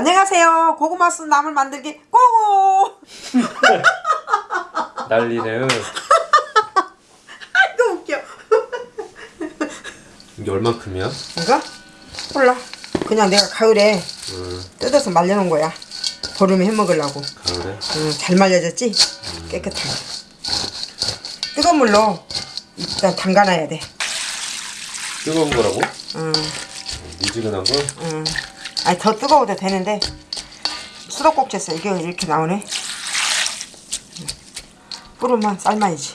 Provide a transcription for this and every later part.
안녕하세요. 고구마 쓴 나물 만들기 고고. 난리네요. 아이고 웃겨. 이게 얼만큼이야? 이거? 몰라. 그냥 내가 가을에 음, 뜯어서 말려놓은 거야. 보름에 해 먹으려고. 가을에. 음, 잘 말려졌지? 깨끗하게. 뜨거운 물로 일단 담가놔야 돼. 뜨거운 거라고? 음, 미지근한 거? 음. 아니 더 뜨거워도 되는데 수도꼭지 써 이게 이렇게 나오네. 뿌르면 삶아야지.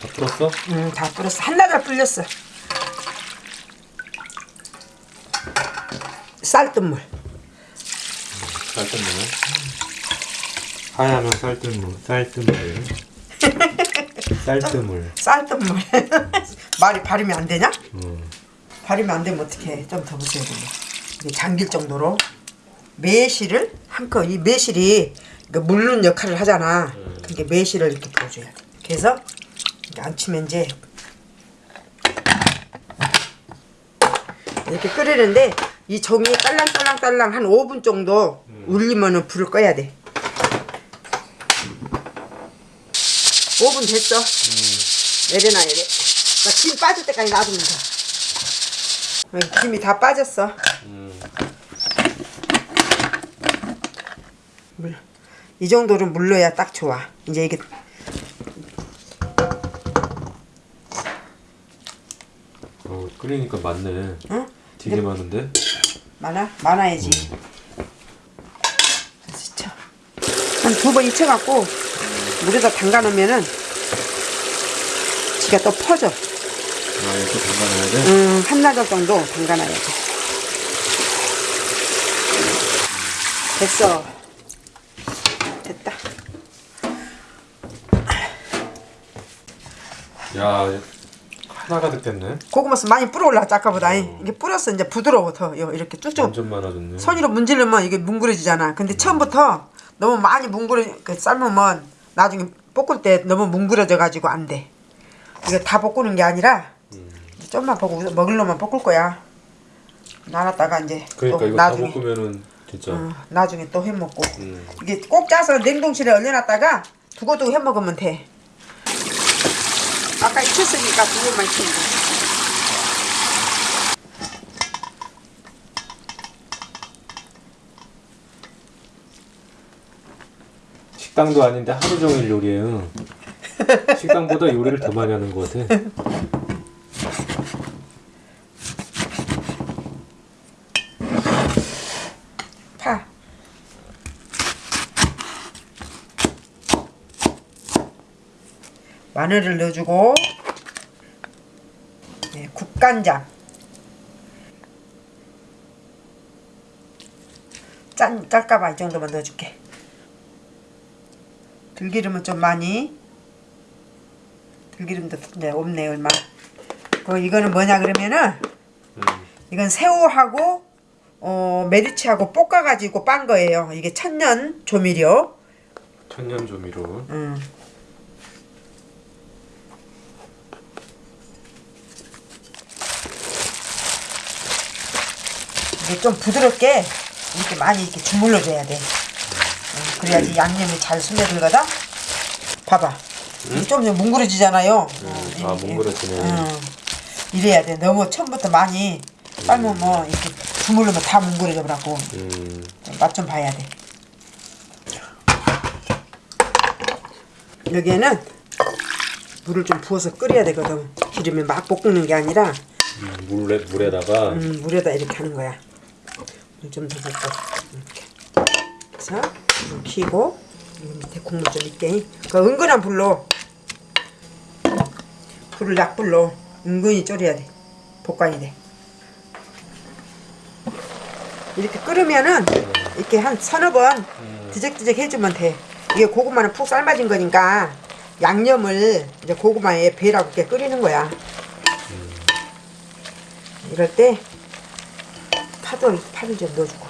다 풀었어? 음, 다 뿌렸어. 한나절 불렸어. 쌀뜨물. 쌀뜨물. 하얀면 쌀뜨물. 쌀뜨물. 쌀뜨물. 쌀뜨물. 말이 발음이 안 되냐? 음. 발음이 안 되면 어떡해. 좀 더. 이게 잠길 정도로 매실을 한껏 이 매실이 그 물는 역할을 하잖아. 그러니까 매실을 이렇게 부어줘야 돼. 그래서 이렇게 안 치면 이제 이렇게 끓이는데 이 정이 딸랑딸랑딸랑 한 5분 정도 울리면은 불을 꺼야 돼. 5분 됐어. 내려놔야 돼. 그러니까 김 빠질 때까지 놔두면 돼. 여기 김이 다 빠졌어. 음. 물. 이 정도는 물러야 딱 좋아. 이제 이게 어, 끓이니까 많네. 응? 되게 많은데? 많아? 많아야지. 그래서 쳐. 한두 번 익혀갖고 물에다 담가 놓으면은 지가 또 퍼져. 아, 이렇게 담가놔야 돼? 음, 한나절 정도 담가 놔야 돼. 됐어. 됐다. 야, 하나가 됐겠네. 고구마 스 많이 불어 올라왔지 아까보다. 이게 불었어 이제 부드러워 더 요, 이렇게 쭉쭉 완전 많아졌네. 손으로 문지르면 이게 뭉그러지잖아. 근데 처음부터 너무 많이 뭉그러 그 삶으면 나중에 볶을 때 너무 뭉그러져 가지고 안 돼. 이거 다 볶는 게 아니라 이제 좀만 볶고 먹을 놈만 볶을 거야. 나눴다가 이제 그러니까 또 이거 나중에 다 볶으면은 진짜. 어, 나중에 또 해 먹고 음. 이게 꼭 짜서 냉동실에 얼려놨다가 두고두고 해 먹으면 돼. 아까 익혔으니까 두고만 돼. 식당도 아닌데 하루 종일 요리해요. 식당보다 요리를 더 많이 하는 것 같아. 마늘을 넣어주고 네, 국간장 짠 짤까봐 이 정도만 넣어줄게 들기름은 좀 많이 들기름도 이제 없네 얼마 그 이거는 뭐냐 그러면은 음. 이건 새우하고 어, 메리치하고 볶아가지고 빤 거예요. 이게 천년 조미료. 천년 조미료. 음. 이게 좀 부드럽게 이렇게 많이 이렇게 주물러 줘야 돼. 음, 그래야지 양념이 잘 스며들거든. 봐봐. 이게 좀 이제 뭉그러지잖아요. 어, 아. 뭉그러지네. 음. 이래야 돼. 너무 처음부터 많이 삶으면 뭐 이렇게 주물르면 다 뭉그러져 버라고. 음. 맛좀 봐야 돼. 여기에는 물을 좀 부어서 끓여야 되거든. 기름에 막 볶는 게 아니라 음, 물에 물에다가 음, 물에다 이렇게 하는 거야. 물 좀 더 붓고 이렇게. 그래서 불 켜고 밑에 국물 좀 있게. 그 은근한 불로 불을 약불로 은근히 졸여야 돼. 볶아야 돼. 이렇게 끓으면은 이렇게 한 서너 번 뒤적뒤적 해주면 돼. 이게 고구마는 푹 삶아진 거니까 양념을 이제 고구마에 배라고 이렇게 끓이는 거야. 이럴 때 파도 파를 좀 넣어주고.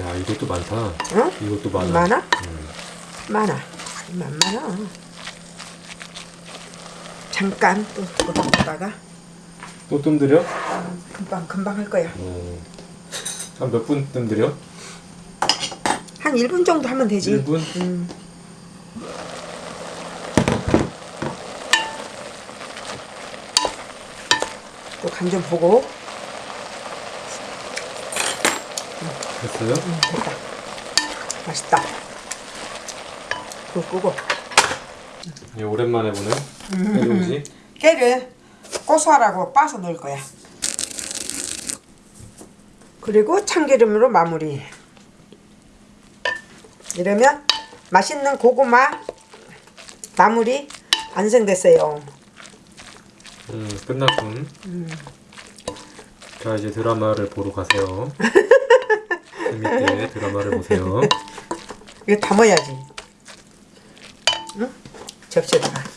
야 이것도 많다. 응? 이것도 많아. 많아? 음. 많아. 만 많아. 잠깐 또 걷다가 또 뜸들여? 금방 금방 할 거야. 어. 한몇 분 뜸들여? 한 1분 정도 하면 되지. 1분? 음. 또 간 좀 보고 됐어요? 음, 됐다. 맛있다. 불 끄고 예, 오랜만에 보네. 해동지. 깨를 고소하라고 빠서 넣을 거야. 그리고 참기름으로 마무리. 이러면 맛있는 고구마 나물이 완성됐어요. 음, 끝났군. 자, 이제 드라마를 보러 가세요. 재밌게 드라마를 보세요. 이거 담아야지. 응? 접시에다가.